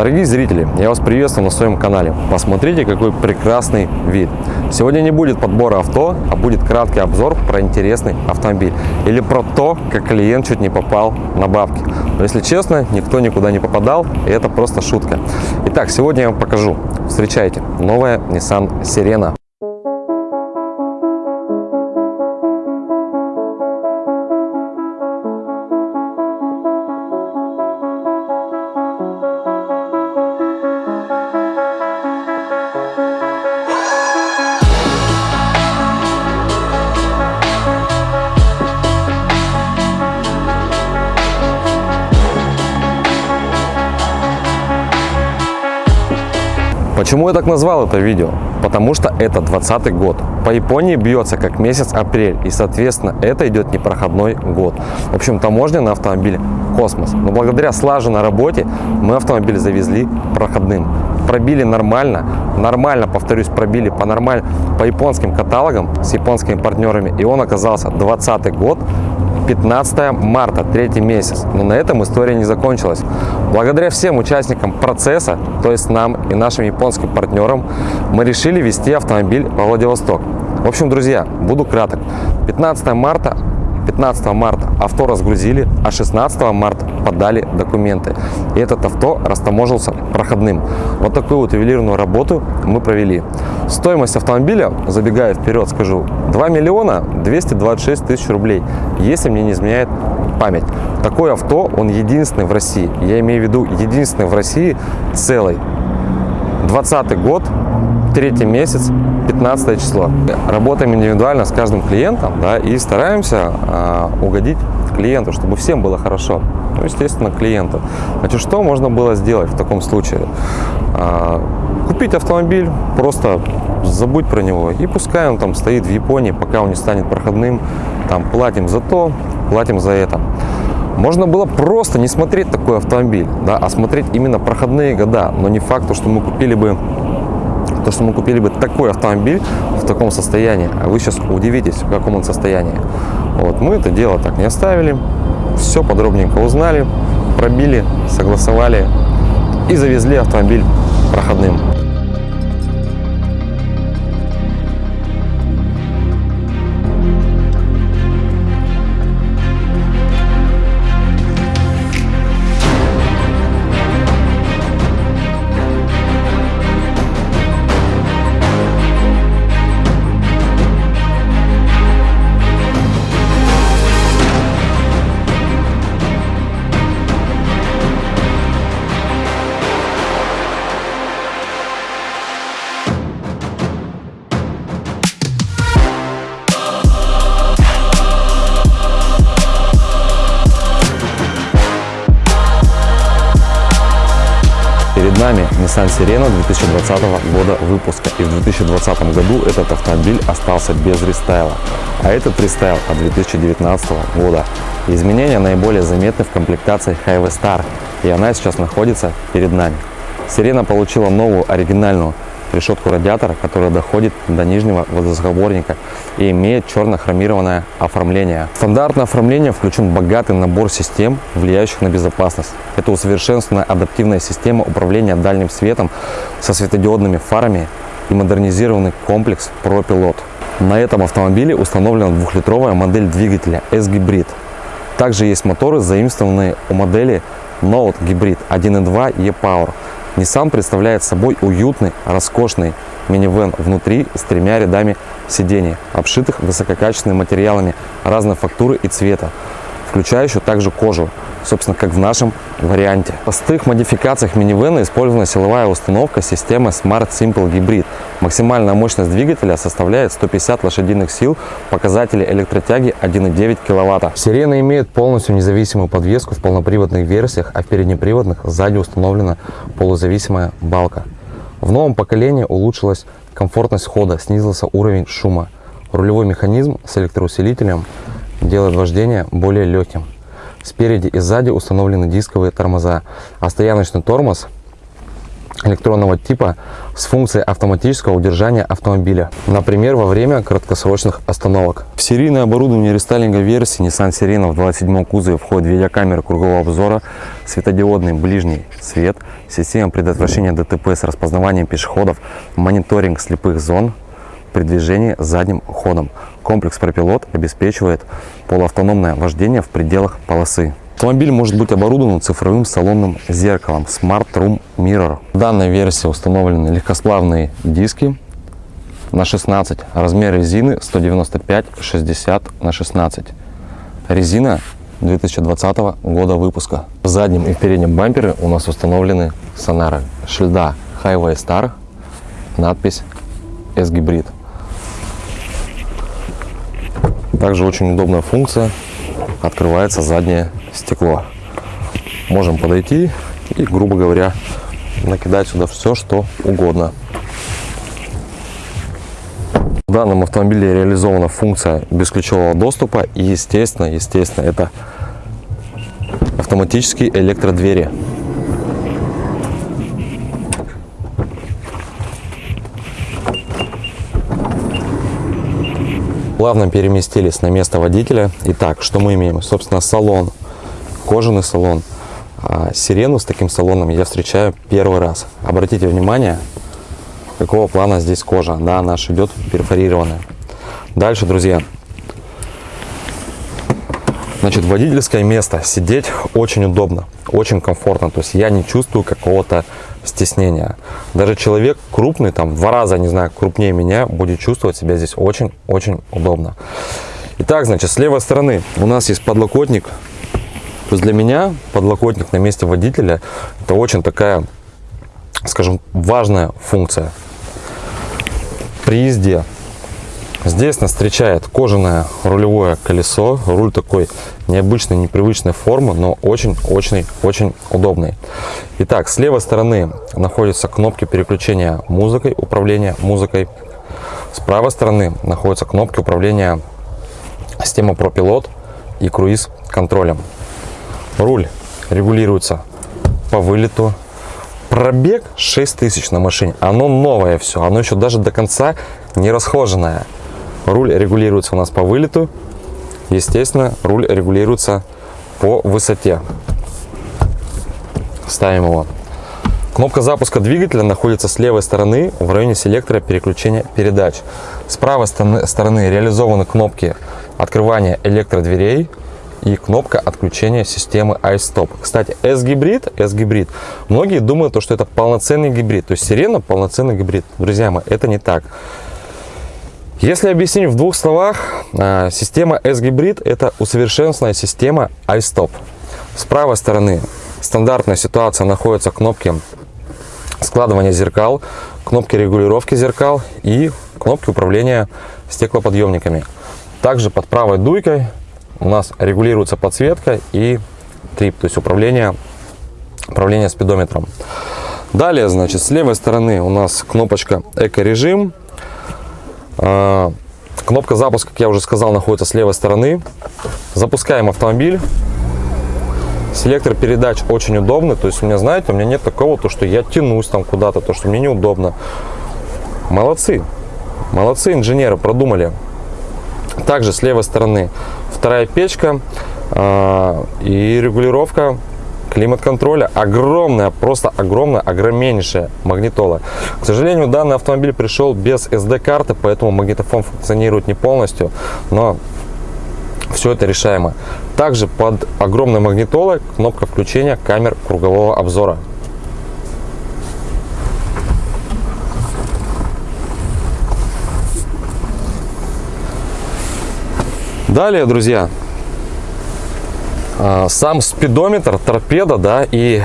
Дорогие зрители, я вас приветствую на своем канале. Посмотрите, какой прекрасный вид. Сегодня не будет подбора авто, а будет краткий обзор про интересный автомобиль. Или про то, как клиент чуть не попал на бабки. Но если честно, никто никуда не попадал, и это просто шутка. Итак, сегодня я вам покажу. Встречайте, новая Nissan Sirena. Почему я так назвал это видео? Потому что это 20 год. По Японии бьется как месяц апрель, и, соответственно, это идет непроходной год. В общем, таможня на автомобиле космос. Но благодаря слаженной работе мы автомобиль завезли проходным. Пробили нормально, нормально, повторюсь, пробили по нормально, по японским каталогам с японскими партнерами, и он оказался 20 год 15 марта, третий месяц. Но на этом история не закончилась. Благодаря всем участникам процесса, то есть нам и нашим японским партнерам, мы решили вести автомобиль во Владивосток. В общем, друзья, буду краток. 15 марта 15 марта авто разгрузили, а 16 марта подали документы. И этот авто растаможился проходным. Вот такую вот ювелирную работу мы провели. Стоимость автомобиля, забегая вперед, скажу, 2 миллиона 226 тысяч рублей, если мне не изменяет память. Такое авто, он единственный в России. Я имею в виду единственный в России целый. 20 год, третий месяц, 15 число. Работаем индивидуально с каждым клиентом да, и стараемся э, угодить клиенту, чтобы всем было хорошо. Ну, естественно, клиенту. Значит, что можно было сделать в таком случае? Э, купить автомобиль, просто забудь про него. И пускай он там стоит в Японии, пока он не станет проходным. Там платим за то, платим за это. Можно было просто не смотреть такой автомобиль, да, а смотреть именно проходные года. Но не факт, что мы купили бы то, что мы купили бы такой автомобиль в таком состоянии, а вы сейчас удивитесь, в каком он состоянии. Вот, мы это дело так не оставили, все подробненько узнали, пробили, согласовали и завезли автомобиль проходным. Serena 2020 года выпуска. И в 2020 году этот автомобиль остался без рестайла. А этот рестайл от 2019 года. Изменения наиболее заметны в комплектации Highway Star. И она сейчас находится перед нами. Serena получила новую оригинальную решетку радиатора, которая доходит до нижнего воздухозаборника и имеет черно-хромированное оформление. Стандартное оформление включен богатый набор систем, влияющих на безопасность. Это усовершенствованная адаптивная система управления дальним светом со светодиодными фарами и модернизированный комплекс ProPilot. На этом автомобиле установлена двухлитровая модель двигателя S-Hybrid. Также есть моторы, заимствованные у модели Note Hybrid 1.2 E-Power Nissan представляет собой уютный, роскошный минивэн внутри с тремя рядами сидений, обшитых высококачественными материалами разной фактуры и цвета, включающую также кожу, собственно, как в нашем варианте. В простых модификациях минивэна использована силовая установка системы Smart Simple Hybrid. Максимальная мощность двигателя составляет 150 лошадиных сил, показатели электротяги 1,9 кВт. Сирена имеет полностью независимую подвеску в полноприводных версиях, а в переднеприводных сзади установлена полузависимая балка. В новом поколении улучшилась комфортность хода, снизился уровень шума. Рулевой механизм с электроусилителем делает вождение более легким. Спереди и сзади установлены дисковые тормоза, а стояночный тормоз электронного типа с функцией автоматического удержания автомобиля, например, во время краткосрочных остановок. В серийное оборудование рестайлинга версии Nissan Serena в 27 кузове входит видеокамера кругового обзора, светодиодный ближний свет, система предотвращения ДТП с распознаванием пешеходов, мониторинг слепых зон при движении задним ходом. Комплекс пропилот обеспечивает полуавтономное вождение в пределах полосы. Автомобиль может быть оборудован цифровым салонным зеркалом Smart Room Mirror. В данной версии установлены легкосплавные диски на 16, размер резины 195-60 на 16. Резина 2020 года выпуска. В заднем и переднем бампере у нас установлены сонары шильда Highway Star, надпись S-Hybrid. Также очень удобная функция, открывается заднее стекло. Можем подойти и, грубо говоря, накидать сюда все, что угодно. В данном автомобиле реализована функция бесключевого доступа и, естественно, естественно, это автоматические электродвери. Плавно переместились на место водителя. Итак, что мы имеем? Собственно, салон кожаный салон. А сирену с таким салоном я встречаю первый раз. Обратите внимание, какого плана здесь кожа. Да, она идет перфорированная. Дальше, друзья. Значит, водительское место. Сидеть очень удобно, очень комфортно. То есть я не чувствую какого-то стеснения. Даже человек крупный, там, в два раза, не знаю, крупнее меня, будет чувствовать себя здесь очень-очень удобно. Итак, значит, с левой стороны у нас есть подлокотник то есть для меня подлокотник на месте водителя это очень такая, скажем, важная функция. При езде здесь нас встречает кожаное рулевое колесо. Руль такой необычной, непривычной формы, но очень-очень-очень удобный. Итак, с левой стороны находятся кнопки переключения музыкой, управления музыкой. С правой стороны находятся кнопки управления системой ProPilot и круиз контролем. Руль регулируется по вылету. Пробег 6000 на машине. Оно новое все. Оно еще даже до конца не расхоженное. Руль регулируется у нас по вылету. Естественно, руль регулируется по высоте. Ставим его. Кнопка запуска двигателя находится с левой стороны в районе селектора переключения передач. С правой стороны реализованы кнопки открывания электродверей, и кнопка отключения системы iStop. Кстати, S-гибрид, S-гибрид, многие думают, что это полноценный гибрид, то есть сирена полноценный гибрид. Друзья мои, это не так. Если объяснить в двух словах, а, система S-гибрид это усовершенствованная система iStop. С правой стороны стандартная ситуация находится кнопки складывания зеркал, кнопки регулировки зеркал и кнопки управления стеклоподъемниками. Также под правой дуйкой у нас регулируется подсветка и трип, то есть управление, управление спидометром. Далее, значит, с левой стороны у нас кнопочка эко-режим. А, кнопка запуска, как я уже сказал, находится с левой стороны. Запускаем автомобиль. Селектор передач очень удобный. То есть у меня, знаете, у меня нет такого, то, что я тянусь там куда-то, то, что мне неудобно. Молодцы. Молодцы инженеры, продумали. Также с левой стороны вторая печка э, и регулировка климат-контроля огромная, просто огромная, огромнейшая магнитола. К сожалению, данный автомобиль пришел без SD-карты, поэтому магнитофон функционирует не полностью, но все это решаемо. Также под огромной магнитолой кнопка включения камер кругового обзора. Далее, друзья, сам спидометр, торпеда, да, и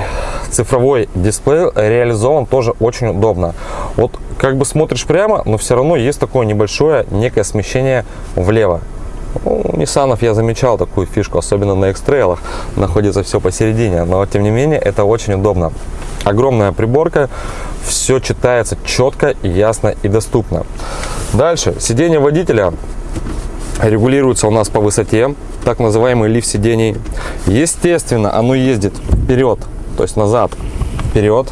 цифровой дисплей реализован тоже очень удобно. Вот как бы смотришь прямо, но все равно есть такое небольшое некое смещение влево. Ну, у Nissan я замечал такую фишку, особенно на X-Trail находится все посередине, но тем не менее это очень удобно. Огромная приборка, все читается четко, ясно и доступно. Дальше, сиденье водителя регулируется у нас по высоте, так называемый лифт сидений. Естественно, оно ездит вперед, то есть назад, вперед.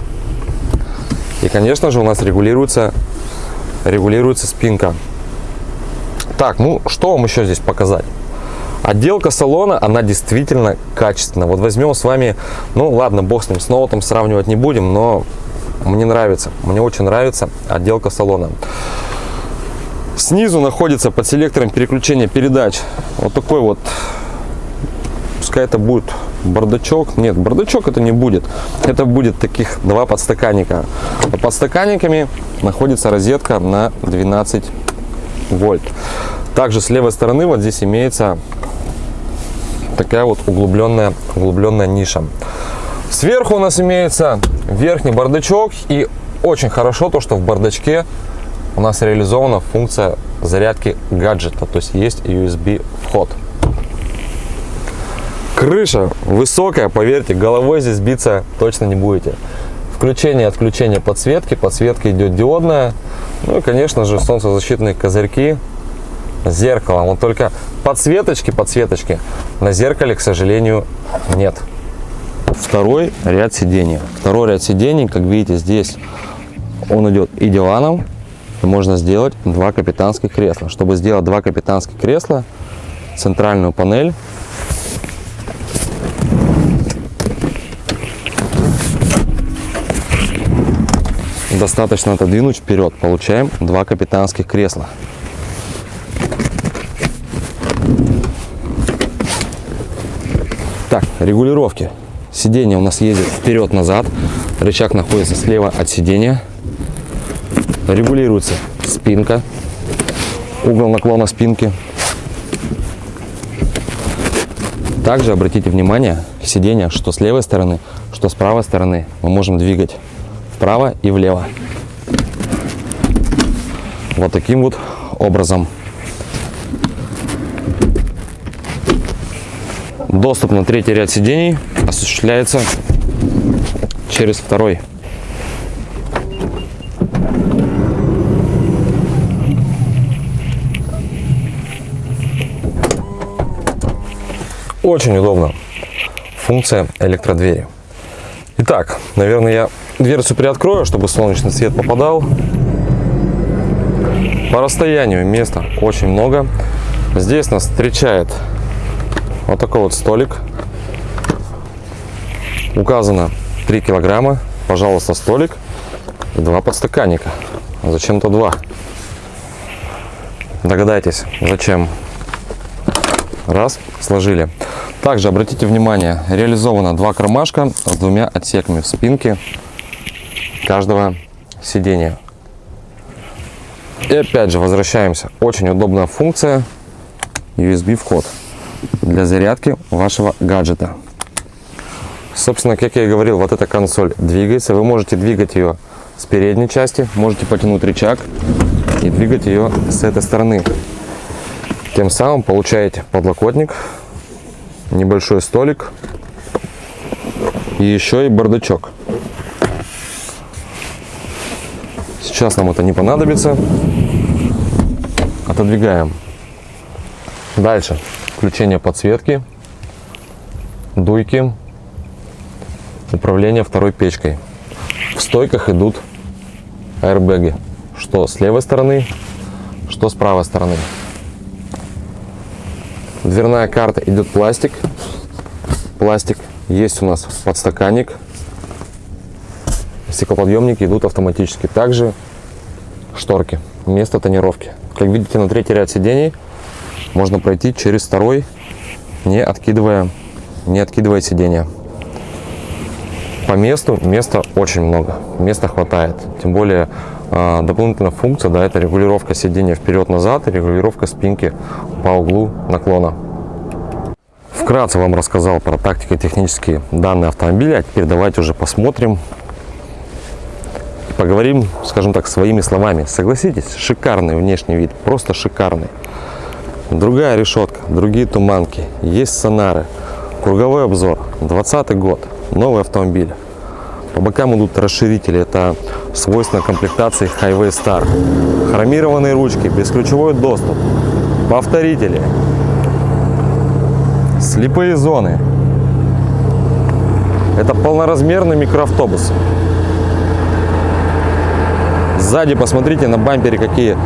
И, конечно же, у нас регулируется, регулируется спинка. Так, ну что вам еще здесь показать? Отделка салона, она действительно качественная. Вот возьмем с вами, ну ладно, бог с ним, с ноутом сравнивать не будем, но мне нравится, мне очень нравится отделка салона. Снизу находится под селектором переключения передач вот такой вот, пускай это будет бардачок. Нет, бардачок это не будет. Это будет таких два подстаканника. Под подстаканниками находится розетка на 12 вольт. Также с левой стороны вот здесь имеется такая вот углубленная, углубленная ниша. Сверху у нас имеется верхний бардачок и очень хорошо то, что в бардачке у нас реализована функция зарядки гаджета, то есть есть USB вход. Крыша высокая, поверьте, головой здесь биться точно не будете. Включение отключение подсветки, подсветка идет диодная, ну и конечно же солнцезащитные козырьки, зеркало. Вот только подсветочки, подсветочки на зеркале, к сожалению, нет. Второй ряд сидений. Второй ряд сидений, как видите, здесь он идет и диваном, можно сделать два капитанских кресла. Чтобы сделать два капитанских кресла, центральную панель достаточно отодвинуть вперед. Получаем два капитанских кресла. Так, регулировки. Сиденье у нас ездит вперед-назад. Рычаг находится слева от сидения регулируется спинка, угол наклона спинки. Также обратите внимание сиденья, что с левой стороны, что с правой стороны мы можем двигать вправо и влево. Вот таким вот образом. Доступ на третий ряд сидений осуществляется через второй Очень удобно. Функция электродвери. Итак, наверное, я дверцу приоткрою, чтобы солнечный свет попадал. По расстоянию места очень много. Здесь нас встречает вот такой вот столик. Указано 3 килограмма. Пожалуйста, столик и два подстаканника. Зачем-то два. Догадайтесь, зачем. Раз, сложили. Также обратите внимание, реализовано два кармашка с двумя отсеками в спинке каждого сидения. И опять же возвращаемся. Очень удобная функция USB вход для зарядки вашего гаджета. Собственно, как я и говорил, вот эта консоль двигается. Вы можете двигать ее с передней части, можете потянуть рычаг и двигать ее с этой стороны. Тем самым получаете подлокотник небольшой столик и еще и бардачок. Сейчас нам это не понадобится. Отодвигаем. Дальше. Включение подсветки, дуйки, управление второй печкой. В стойках идут аэрбэги. Что с левой стороны, что с правой стороны. Дверная карта идет пластик. Пластик. Есть у нас подстаканник. Стеклоподъемники идут автоматически. Также шторки. Место тонировки. Как видите, на третий ряд сидений можно пройти через второй, не откидывая, не откидывая сиденье. По месту места очень много, места хватает. Тем более дополнительная функция, да, это регулировка сидения вперед-назад и регулировка спинки по углу наклона. Вкратце вам рассказал про тактико-технические данные автомобиля, а теперь давайте уже посмотрим, поговорим, скажем так, своими словами. Согласитесь, шикарный внешний вид, просто шикарный. Другая решетка, другие туманки, есть сонары, круговой обзор, 20 год, новый автомобиль. По бокам идут расширители, это свойственно комплектации Highway Star. Хромированные ручки, бесключевой доступ, повторители, слепые зоны. Это полноразмерный микроавтобус. Сзади посмотрите на бампере какие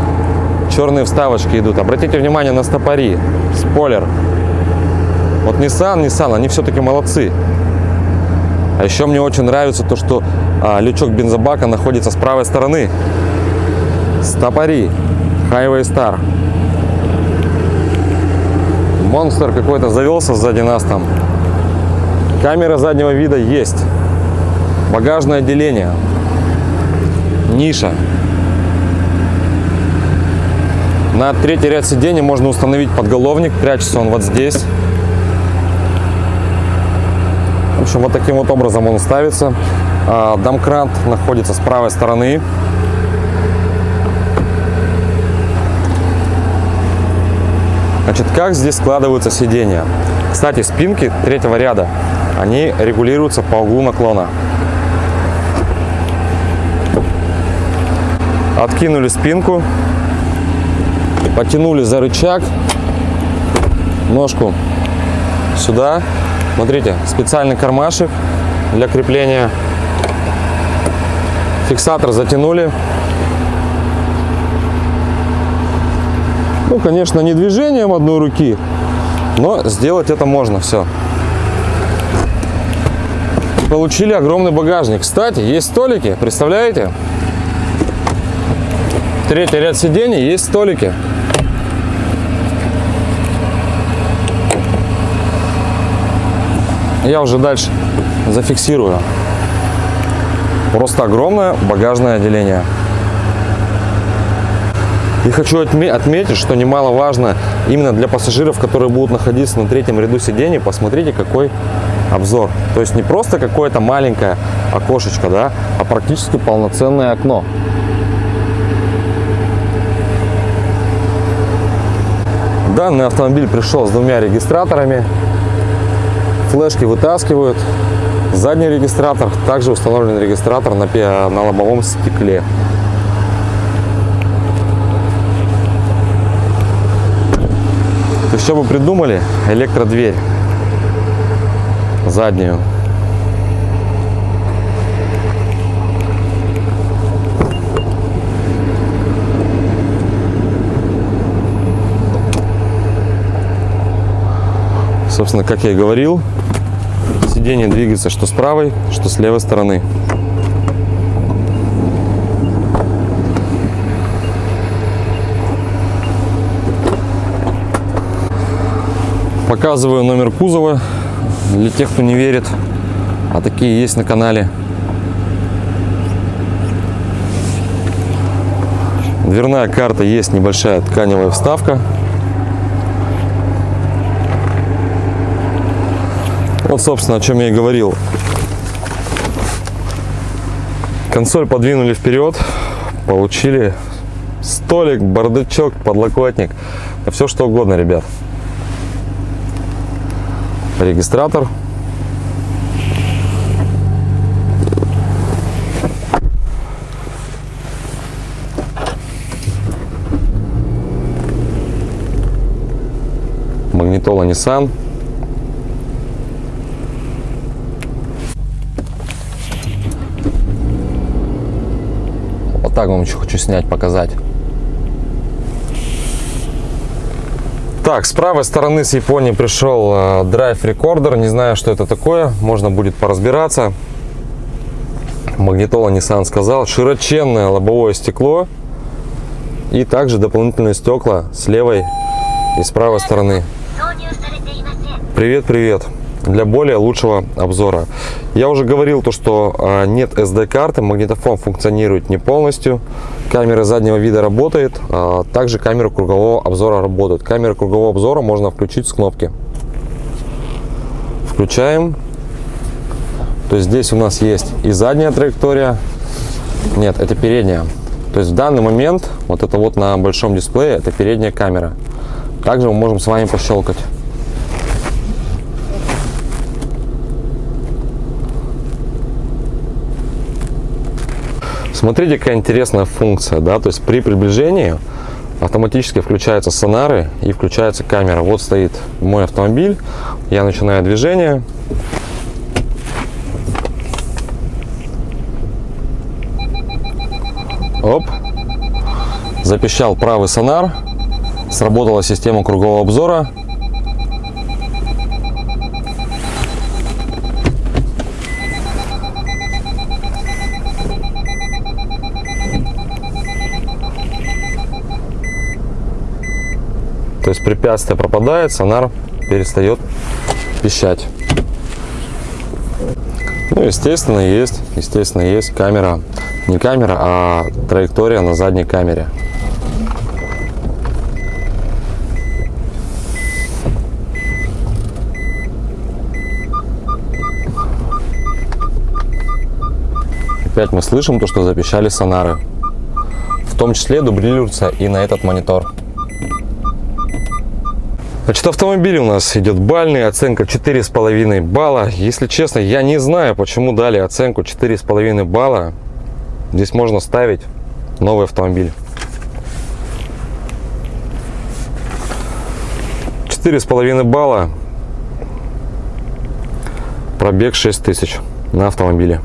черные вставочки идут. Обратите внимание на стопори, спойлер. Вот Nissan, Nissan, они все-таки молодцы. А еще мне очень нравится то, что а, лючок бензобака находится с правой стороны. Стопори, Highway Star. Монстр какой-то завелся сзади нас там. Камера заднего вида есть. Багажное отделение. Ниша. На третий ряд сидений можно установить подголовник. Прячется он вот здесь. В общем, вот таким вот образом он ставится. А, Домкрант находится с правой стороны. Значит, как здесь складываются сиденья? Кстати, спинки третьего ряда, они регулируются по углу наклона. Откинули спинку, потянули за рычаг, ножку сюда. Смотрите, специальный кармашек для крепления. Фиксатор затянули. Ну, конечно, не движением одной руки, но сделать это можно все. Получили огромный багажник. Кстати, есть столики, представляете? Третий ряд сидений есть столики. Я уже дальше зафиксирую. Просто огромное багажное отделение. И хочу отметить, что немаловажно именно для пассажиров, которые будут находиться на третьем ряду сидений, посмотрите, какой обзор. То есть не просто какое-то маленькое окошечко, да, а практически полноценное окно. Данный автомобиль пришел с двумя регистраторами. Флешки вытаскивают. Задний регистратор, также установлен регистратор на, на лобовом стекле. То есть, что бы придумали? Электродверь заднюю. Собственно, как я и говорил, сиденье двигается что с правой, что с левой стороны. Показываю номер кузова для тех, кто не верит. А такие есть на канале. Дверная карта есть небольшая тканевая вставка. Вот, собственно, о чем я и говорил. Консоль подвинули вперед, получили столик, бардачок, подлокотник, все что угодно, ребят. Регистратор. Магнитола Nissan. Так вам еще хочу снять, показать. Так, с правой стороны с Японии пришел э, Drive Recorder. Не знаю, что это такое. Можно будет поразбираться. Магнитола Nissan сказал. Широченное лобовое стекло. И также дополнительные стекла с левой и с правой стороны. Привет, привет для более лучшего обзора. Я уже говорил то, что а, нет SD-карты, магнитофон функционирует не полностью, камера заднего вида работает, а также камера кругового обзора работает. Камеру кругового обзора можно включить с кнопки. Включаем. То есть здесь у нас есть и задняя траектория, нет, это передняя. То есть в данный момент, вот это вот на большом дисплее, это передняя камера. Также мы можем с вами пощелкать. Смотрите, какая интересная функция, да, то есть при приближении автоматически включаются сонары и включается камера. Вот стоит мой автомобиль, я начинаю движение. Оп. Запищал правый сонар. Сработала система кругового обзора. То есть препятствие пропадает, сонар перестает пищать. Ну, естественно, есть, естественно, есть камера, не камера, а траектория на задней камере. Опять мы слышим то, что запищали сонары. В том числе дублируется и на этот монитор. Значит, автомобиль у нас идет бальный, оценка 4,5 балла. Если честно, я не знаю, почему дали оценку 4,5 балла. Здесь можно ставить новый автомобиль. 4,5 балла. Пробег 6 тысяч на автомобиле.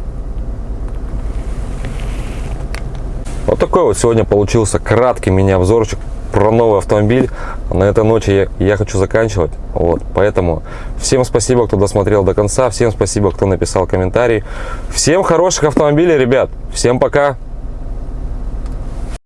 Вот такой вот сегодня получился краткий мини-обзорчик про новый автомобиль. На этой ночи я, я хочу заканчивать. Вот, поэтому всем спасибо, кто досмотрел до конца. Всем спасибо, кто написал комментарий. Всем хороших автомобилей, ребят. Всем пока.